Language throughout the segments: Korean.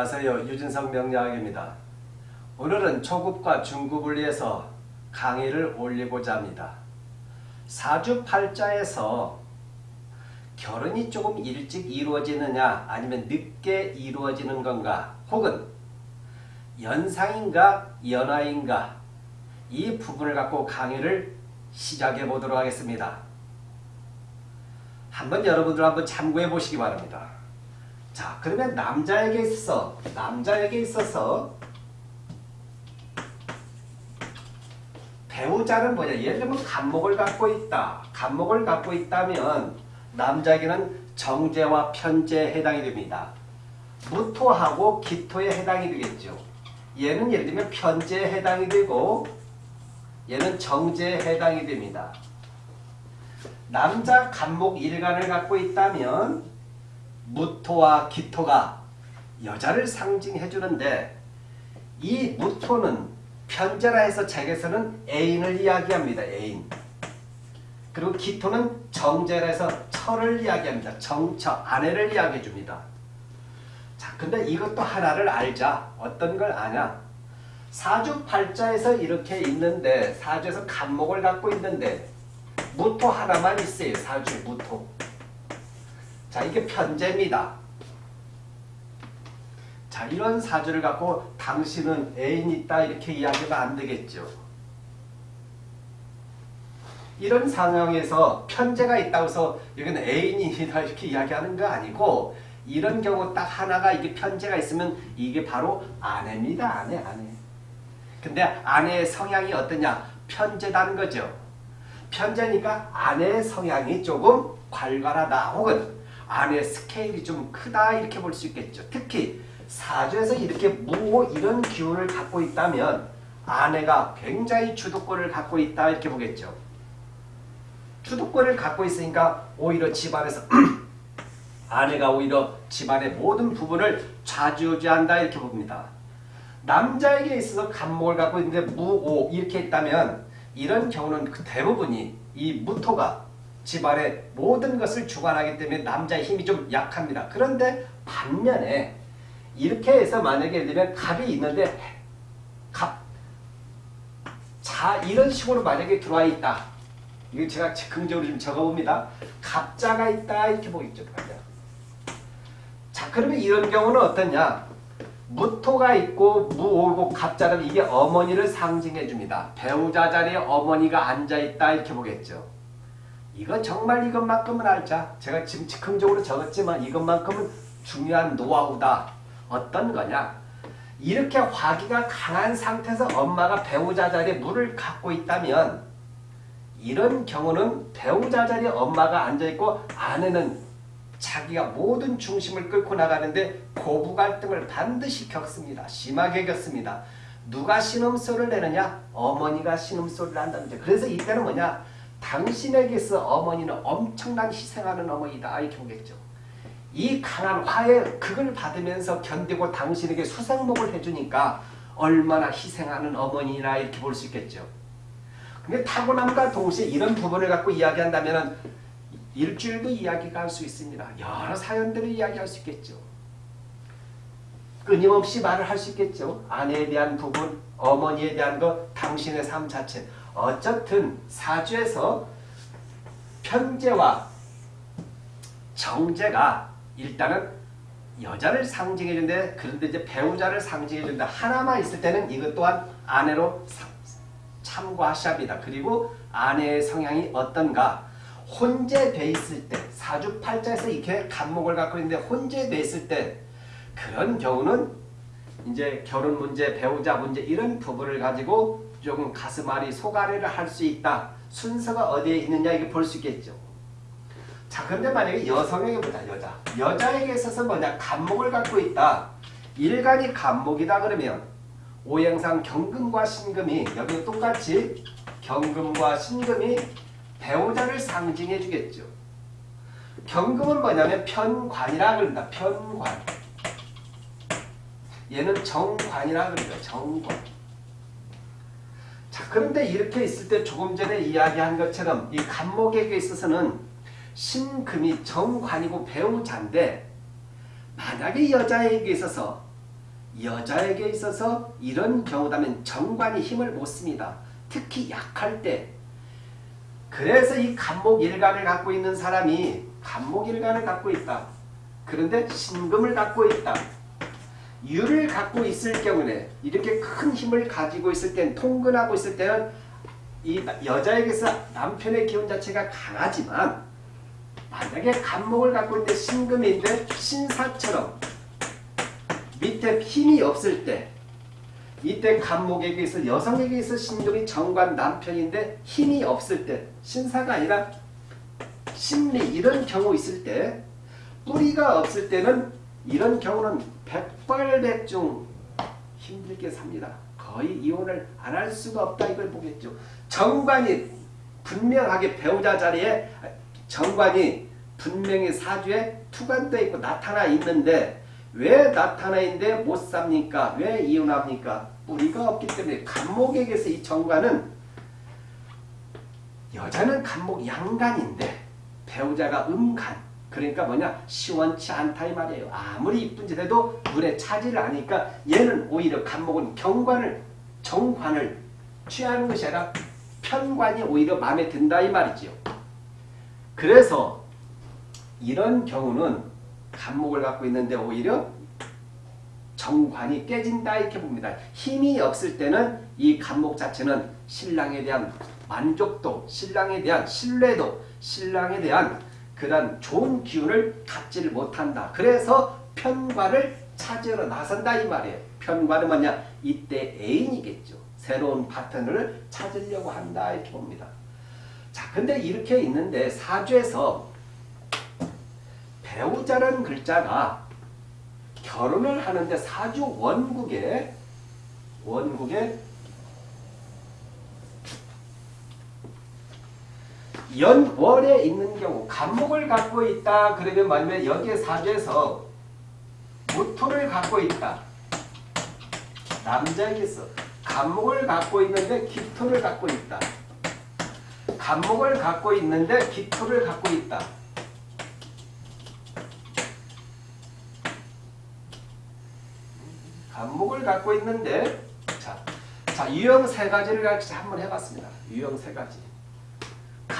안녕하세요. 유진성 명리학입니다. 오늘은 초급과 중급을 위해서 강의를 올리고자 합니다. 사주팔자에서 결혼이 조금 일찍 이루어지느냐 아니면 늦게 이루어지는 건가 혹은 연상인가 연하인가 이 부분을 갖고 강의를 시작해 보도록 하겠습니다. 한번 여러분들 한번 참고해 보시기 바랍니다. 자 그러면 남자에게 있어서 남자에게 있어서 배우자는 뭐냐? 예를 들면 간목을 갖고 있다. 간목을 갖고 있다면 남자에게는 정제와 편제에 해당이 됩니다. 무토하고 기토에 해당이 되겠죠. 얘는 예를 들면 편제에 해당이 되고 얘는 정제에 해당이 됩니다. 남자 간목 일간을 갖고 있다면 무토와 기토가 여자를 상징해 주는데 이 무토는 편제라 해서 책에서는 애인을 이야기합니다. 애인. 그리고 기토는 정제라 해서 철을 이야기합니다. 정처, 아내를 이야기해 줍니다. 자, 근데 이것도 하나를 알자. 어떤 걸 아냐? 사주팔자에서 이렇게 있는데 사주에서 간목을 갖고 있는데 무토 하나만 있어요. 사주 무토. 자 이게 편제입니다. 자 이런 사주를 갖고 당신은 애인 있다 이렇게 이야기하면 안 되겠죠. 이런 상황에서 편제가 있다고 해서 여기는 애인이다 이렇게 이야기하는 거 아니고 이런 경우 딱 하나가 이게 편제가 있으면 이게 바로 아내입니다. 아내 아내. 근데 아내의 성향이 어떠냐? 편제다는 거죠. 편제니까 아내의 성향이 조금 괄괄하다 혹은 아내의 스케일이 좀 크다 이렇게 볼 수 있겠죠. 특히 사주에서 이렇게 무 이런 기운을 갖고 있다면 아내가 굉장히 주도권을 갖고 있다 이렇게 보겠죠. 주도권을 갖고 있으니까 오히려 집안에서 아내가 오히려 집안의 모든 부분을 좌지우지한다 이렇게 봅니다. 남자에게 있어서 간목을 갖고 있는데 무오 이렇게 있다면 이런 경우는 그 대부분이 이 무토가 집안의 모든 것을 주관하기 때문에 남자의 힘이 좀 약합니다. 그런데 반면에 이렇게 해서 만약에 되면 갑이 있는데 갑, 자 이런 식으로 만약에 들어와 있다. 이거 제가 즉흥적으로 좀 적어봅니다. 갑자가 있다 이렇게 보겠죠. 자 그러면 이런 경우는 어떠냐. 무토가 있고 무오고 갑자라면 이게 어머니를 상징해 줍니다. 배우자 자리에 어머니가 앉아있다 이렇게 보겠죠. 이거 정말 이것만큼은 알자. 제가 지금 즉흥적으로 적었지만 이것만큼은 중요한 노하우다. 어떤 거냐? 이렇게 화기가 강한 상태에서 엄마가 배우자 자리에 물을 갖고 있다면 이런 경우는 배우자 자리에 엄마가 앉아있고 아내는 자기가 모든 중심을 끌고 나가는데 고부 갈등을 반드시 겪습니다. 심하게 겪습니다. 누가 신음소리를 내느냐? 어머니가 신음소리를 한다는 거죠. 그래서 이때는 뭐냐? 당신에게서 어머니는 엄청난 희생하는 어머니다 이렇게 보겠죠. 이 강한 화의 극을 받으면서 견디고 당신에게 수생목을 해주니까 얼마나 희생하는 어머니나 이렇게 볼 수 있겠죠. 근데 타고남과 동시에 이런 부분을 갖고 이야기한다면 일주일도 이야기가 할 수 있습니다. 여러 사연들을 이야기할 수 있겠죠. 끊임없이 말을 할 수 있겠죠. 아내에 대한 부분, 어머니에 대한 것, 당신의 삶 자체. 어쨌든 사주에서 편제와 정제가 일단은 여자를 상징해 준데 그런데 이제 배우자를 상징해 준다. 하나만 있을 때는 이것 또한 아내로 참고하셔야 합니다. 그리고 아내의 성향이 어떤가 혼재돼 있을 때 사주 팔자에서 이렇게 간목을 갖고 있는데 혼재돼 있을 때 그런 경우는 이제 결혼 문제, 배우자 문제 이런 부분을 가지고 조금 가슴앓이 소가래를 할 수 있다. 순서가 어디에 있느냐 이게 볼 수 있겠죠. 자 그런데 만약에 여성에게 보자 여자 여자에게 있어서 뭐냐 간목을 갖고 있다. 일간이 간목이다 그러면 오행상 경금과 신금이 여기 똑같이 경금과 신금이 배우자를 상징해 주겠죠. 경금은 뭐냐면 편관이라 그런다. 편관. 얘는 정관이라 그러죠. 정관. 자, 그런데 이렇게 있을 때 조금 전에 이야기한 것처럼 이 간목에게 있어서는 신금이 정관이고 배우자인데 만약에 여자에게 있어서 여자에게 있어서 이런 경우다면 정관이 힘을 못 씁니다. 특히 약할 때. 그래서 이 간목 일간을 갖고 있는 사람이 간목 일간을 갖고 있다. 그런데 신금을 갖고 있다. 유를 갖고 있을 경우에 이렇게 큰 힘을 가지고 있을 땐 통근하고 있을 때는 이 여자에게서 남편의 기운 자체가 강하지만 만약에 간목을 갖고 있는데 신금인데 신사처럼 밑에 힘이 없을 때 이때 간목에게 있어 여성에게 있어 신금이 정관 남편인데 힘이 없을 때 신사가 아니라 신리 이런 경우 있을 때 뿌리가 없을 때는 이런 경우는 백발백중 힘들게 삽니다. 거의 이혼을 안 할 수가 없다 이걸 보겠죠. 정관이 분명하게 배우자 자리에 정관이 분명히 사주에 투관되어 있고 나타나 있는데 왜 나타나 있는데 못 삽니까? 왜 이혼합니까? 뿌리가 없기 때문에 간목에게서 이 정관은 여자는 간목 양간인데 배우자가 음간 그러니까 뭐냐 시원치 않다 이 말이에요. 아무리 이쁜 짓 해도 눈에 차지를 않으니까 얘는 오히려 간목은 경관을 정관을 취하는 것이 아니라 편관이 오히려 마음에 든다 이 말이지요. 그래서 이런 경우는 간목을 갖고 있는데 오히려 정관이 깨진다 이렇게 봅니다. 힘이 없을 때는 이 간목 자체는 신랑에 대한 만족도, 신랑에 대한 신뢰도, 신랑에 대한 그런 좋은 기운을 갖지를 못한다. 그래서 편관을 찾으러 나선다 이 말이에요. 편관은 뭐냐? 이때 애인이겠죠. 새로운 파트너를 찾으려고 한다 이렇게 봅니다. 자, 근데 이렇게 있는데 사주에서 배우자라는 글자가 결혼을 하는데 사주 원국에 원국에 연월에 있는 경우 간목을 갖고 있다 그러면 만약에 여기에 사주에서 무토를 갖고 있다. 남자에게서 간목을 갖고 있는데 기토를 갖고 있다. 간목을 갖고 있는데 기토를 갖고 있다. 간목을 갖고 있는데 자, 자 유형 세 가지를 같이 한번 해봤습니다. 유형 세 가지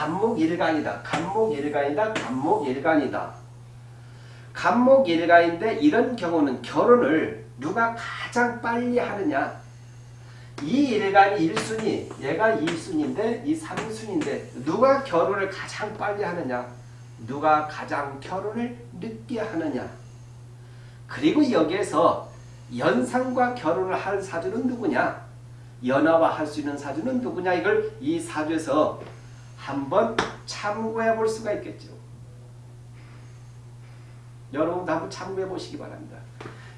간목일간이다. 간목일간이다. 간목일간이다. 간목일간인데 이런 경우는 결혼을 누가 가장 빨리 하느냐 이 일간이 1순위 얘가 2순위인데 이 3순위인데 누가 결혼을 가장 빨리 하느냐 누가 가장 결혼을 늦게 하느냐 그리고 여기에서 연상과 결혼을 할 사주는 누구냐 연하와 할 수 있는 사주는 누구냐 이걸 이 사주에서 한번 참고해 볼 수가 있겠죠. 여러분도 한번 참고해 보시기 바랍니다.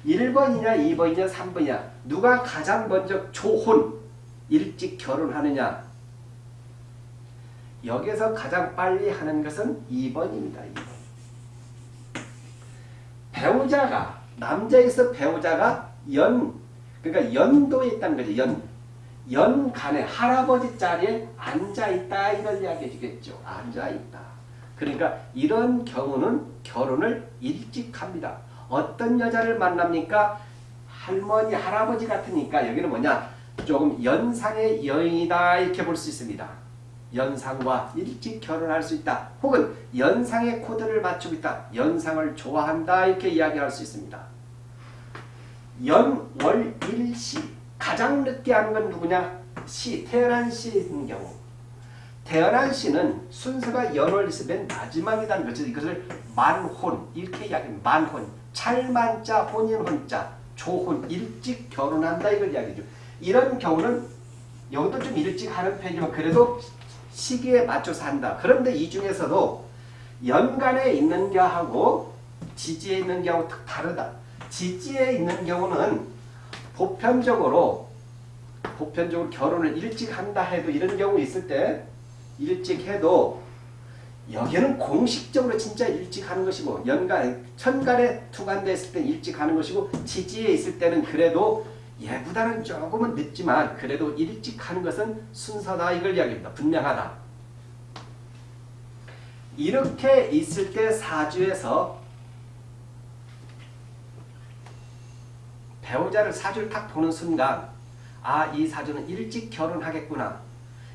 1번이냐 2번이냐 3번이냐 누가 가장 먼저 조혼 일찍 결혼하느냐 여기서 가장 빨리 하는 것은 2번입니다. 2번. 배우자가 남자에서 배우자가 연 그러니까 연도에 있다는 거죠. 연 연간에 할아버지 자리에 앉아있다 이런 이야기 해주겠죠. 앉아있다. 그러니까 이런 경우는 결혼을 일찍 합니다. 어떤 여자를 만납니까? 할머니, 할아버지 같으니까 여기는 뭐냐? 조금 연상의 여인이다 이렇게 볼 수 있습니다. 연상과 일찍 결혼할 수 있다. 혹은 연상의 코드를 맞추고 있다. 연상을 좋아한다 이렇게 이야기할 수 있습니다. 연, 월, 일, 시 가장 늦게 하는 건 누구냐? 시, 태어난 시인 경우. 태어난 시는 순서가 연월 있으면 마지막이라는 거죠. 이것을 만혼 이렇게 이야기합니다. 만혼, 찰만자, 혼인혼자, 조혼, 일찍 결혼한다 이걸 이야기죠. 이런 경우는 여기도 좀 일찍 하는 편이지만 그래도 시기에 맞춰서 한다. 그런데 이 중에서도 연간에 있는 경우하고 지지에 있는 경우 다르다. 지지에 있는 경우는 보편적으로 보편적으로 결혼을 일찍 한다 해도 이런 경우 있을 때 일찍 해도 여기는 공식적으로 진짜 일찍 하는 것이고 연간 천간에 투간됐을 때 일찍 하는 것이고 지지에 있을 때는 그래도 얘보다는 조금은 늦지만 그래도 일찍 하는 것은 순서다 이걸 이야기합니다. 분명하다. 이렇게 있을 때 사주에서 배우자를 사주를 딱 보는 순간 아 이 사주는 일찍 결혼하겠구나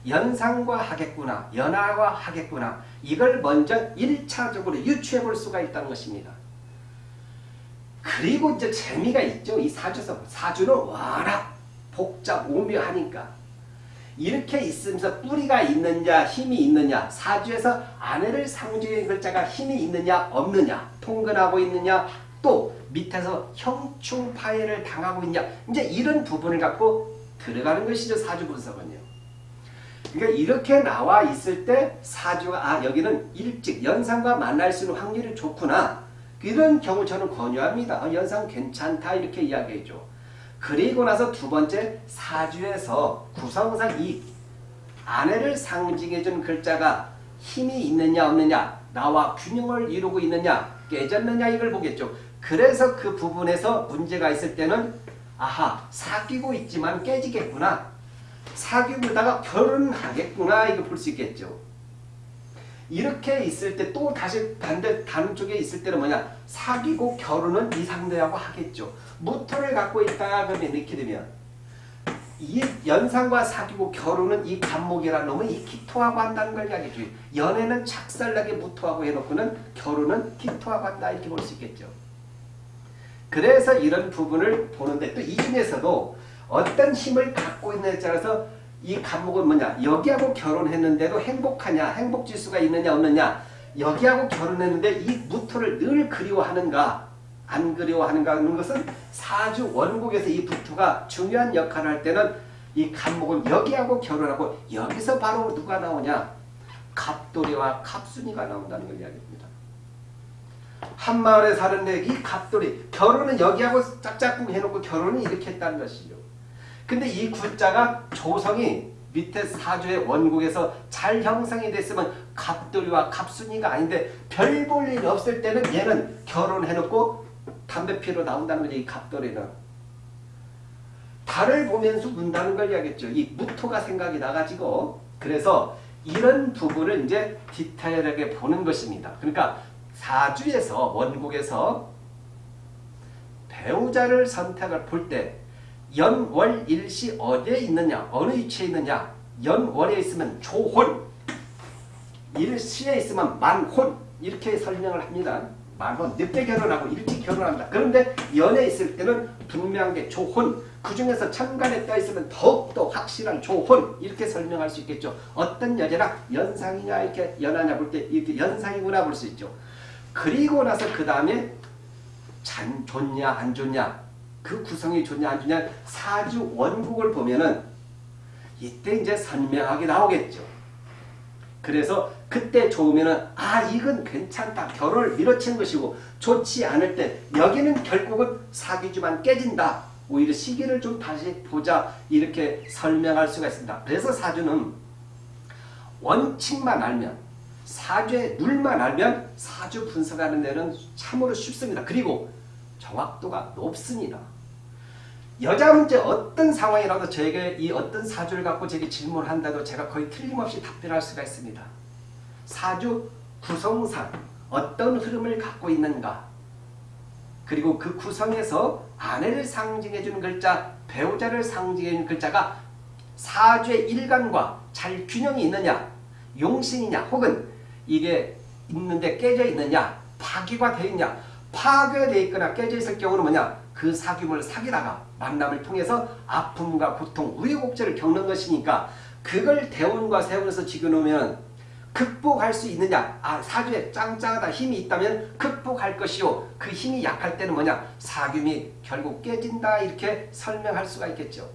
연상과 하겠구나 연하와 하겠구나 이걸 먼저 1차적으로 유추해 볼 수가 있다는 것입니다. 그리고 이제 재미가 있죠. 이 사주에서 사주는 워낙 복잡 오묘하니까 이렇게 있으면서 뿌리가 있느냐 힘이 있느냐 사주에서 아내를 상징의 글자가 힘이 있느냐 없느냐 통근하고 있느냐 또 밑에서 형충 파해를 당하고 있냐 이제 이런 부분을 갖고 들어가는 것이죠 사주 분석은요. 그러니까 이렇게 나와 있을 때 사주가 아 여기는 일찍 연상과 만날 수 있는 확률이 좋구나 이런 경우 저는 권유합니다. 어, 연상 괜찮다 이렇게 이야기해줘. 그리고 나서 두 번째 사주에서 구성상 이 아내를 상징해준 글자가 힘이 있느냐 없느냐 나와 균형을 이루고 있느냐 깨졌느냐 이걸 보겠죠. 그래서 그 부분에서 문제가 있을 때는 아하 사귀고 있지만 깨지겠구나 사귀고다가 결혼하겠구나 이거 볼 수 있겠죠. 이렇게 있을 때 또 다시 반대 다른 쪽에 있을 때는 뭐냐 사귀고 결혼은 이 상대하고 하겠죠. 무토를 갖고 있다 그러면 이렇게 되면 이 연상과 사귀고 결혼은 이 간목이라 놈은 이 기토하고 한다는 걸 이야기죠. 연애는 착살나게 무토하고 해놓고는 결혼은 기토하고 한다 이렇게 볼 수 있겠죠. 그래서 이런 부분을 보는데 또 이 중에서도 어떤 힘을 갖고 있느냐에 따라서 이 감목은 뭐냐? 여기하고 결혼했는데도 행복하냐? 행복지수가 있느냐 없느냐? 여기하고 결혼했는데 이 무토를 늘 그리워하는가? 안 그리워하는가 하는 것은 사주 원국에서 이 부토가 중요한 역할을 할 때는 이 감목은 여기하고 결혼하고 여기서 바로 누가 나오냐? 갑돌이와 갑순이가 나온다는 걸 이야기합니다. 한 마을에 사는데 이 갑돌이 결혼은 여기하고 짝짝꿍 해놓고 결혼은 이렇게 했다는 것이죠. 근데 이 구자가 조성이 밑에 사주의 원국에서 잘 형성이 됐으면 갑돌이와 갑순이가 아닌데 별 볼 일 없을 때는 얘는 결혼해놓고 담배 피러 나온다는 거죠. 이 갑돌이는. 달을 보면서 운다는 걸 이야기했죠. 이 무토가 생각이 나가지고 그래서 이런 부분을 이제 디테일하게 보는 것입니다. 그러니까 사주에서 원국에서 배우자를 선택을 볼 때 연월일시 어디에 있느냐 어느 위치에 있느냐 연월에 있으면 조혼 일시에 있으면 만혼 이렇게 설명을 합니다. 만혼 늦게 결혼하고 일찍 결혼한다. 그런데 연에 있을 때는 분명하게 조혼 그 중에서 천간에 떠 있으면 더욱더 확실한 조혼 이렇게 설명할 수 있겠죠. 어떤 여자나 연상이냐 이렇게 연하냐 볼 때 이렇게 연상이구나 볼 수 있죠. 그리고 나서 그 다음에 잔 좋냐 안 좋냐 그 구성이 좋냐 안 좋냐 사주 원국을 보면은 이때 이제 선명하게 나오겠죠. 그래서 그때 좋으면은 아 이건 괜찮다 결혼을 밀어치는 것이고 좋지 않을 때 여기는 결국은 사귀지만 깨진다 오히려 시기를 좀 다시 보자 이렇게 설명할 수가 있습니다. 그래서 사주는 원칙만 알면 사주의 룰만 알면 사주 분석하는 데는 참으로 쉽습니다. 그리고 정확도가 높습니다. 여자 문제 어떤 상황이라도 저에게 이 어떤 사주를 갖고 제게 질문을 한다도 제가 거의 틀림없이 답변할 수가 있습니다. 사주 구성상 어떤 흐름을 갖고 있는가 그리고 그 구성에서 아내를 상징해주는 글자 배우자를 상징해주는 글자가 사주의 일간과 잘 균형이 있느냐 용신이냐 혹은 이게 있는데 깨져 있느냐? 파괴가 되어 있냐? 파괴되어 있거나 깨져 있을 경우는 뭐냐? 그 사귐을 사귀다가 만남을 통해서 아픔과 고통, 우여곡절을 겪는 것이니까 그걸 대원과 세원에서 지켜놓으면 극복할 수 있느냐? 아 사주에 짱짱하다 힘이 있다면 극복할 것이요. 그 힘이 약할 때는 뭐냐? 사귐이 결국 깨진다 이렇게 설명할 수가 있겠죠.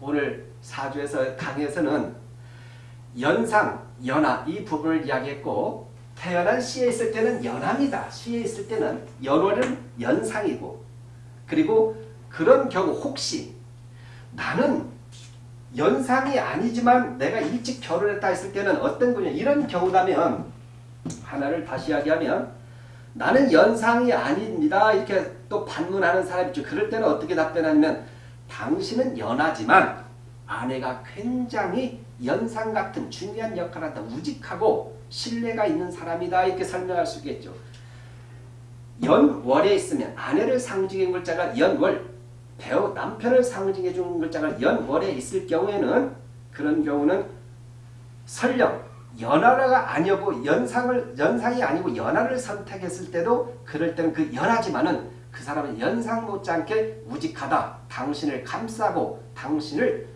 오늘 사주에서 강에서는 연상, 연하 이 부분을 이야기했고 태어난 시에 있을 때는 연합니다. 시에 있을 때는 연월은 연상이고 그리고 그런 경우 혹시 나는 연상이 아니지만 내가 일찍 결혼했다 했을 때는 어떤 거냐 이런 경우라면 하나를 다시 이야기하면 나는 연상이 아닙니다. 이렇게 또 반문하는 사람이 있죠. 그럴 때는 어떻게 답변하냐면 당신은 연하지만 아내가 굉장히 연상 같은 중요한 역할을 한다. 우직하고 신뢰가 있는 사람이다 이렇게 설명할 수 있겠죠. 연월에 있으면 아내를 상징해 글자가 연월, 배우 남편을 상징해 주는 글자가 연월에 있을 경우에는 그런 경우는 설령 연하가 아니고 연상을 연상이 아니고 연하를 선택했을 때도 그럴 때는 그 연하지만은 그 사람은 연상 못지않게 우직하다. 당신을 감싸고 당신을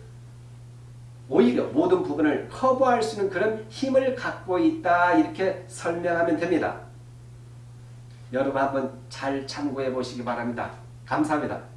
오히려 모든 부분을 커버할 수 있는 그런 힘을 갖고 있다. 이렇게 설명하면 됩니다. 여러분 한번 잘 참고해 보시기 바랍니다. 감사합니다.